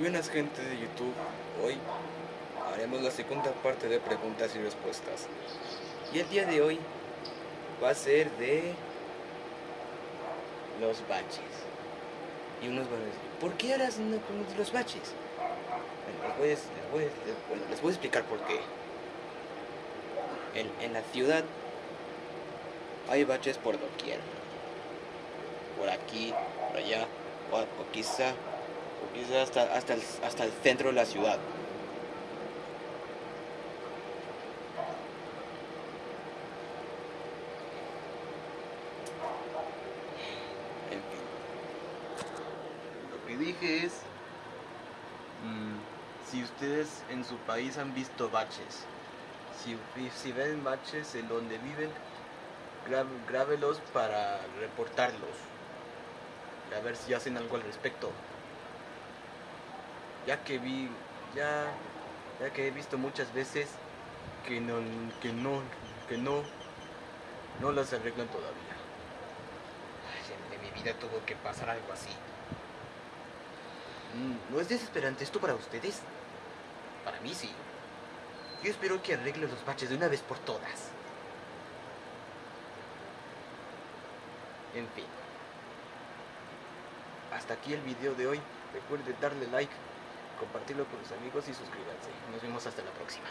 buenas gente de YouTube, hoy haremos la segunda parte de preguntas y respuestas. Y el día de hoy va a ser de los baches. Y unos van a decir, ¿por qué harás una pregunta de los baches? Bueno, les voy a explicar por qué. En, en la ciudad hay baches por doquier. Por aquí, por allá, o, o quizá, hasta, hasta, el, hasta el centro de la ciudad. Lo que dije es, mm, si ustedes en su país han visto baches, si, si ven baches en donde viven, grábelos para reportarlos. Y a ver si hacen algo al respecto. Ya que vi, ya, ya que he visto muchas veces que no, que no, que no, no las arreglan todavía. Ay, en mi vida tuvo que pasar algo así. Mm, ¿No es desesperante esto para ustedes? Para mí sí. Yo espero que arreglen los baches de una vez por todas. En fin. Hasta aquí el video de hoy. Recuerde darle like, compartirlo con sus amigos y suscríbanse. Nos vemos hasta la próxima.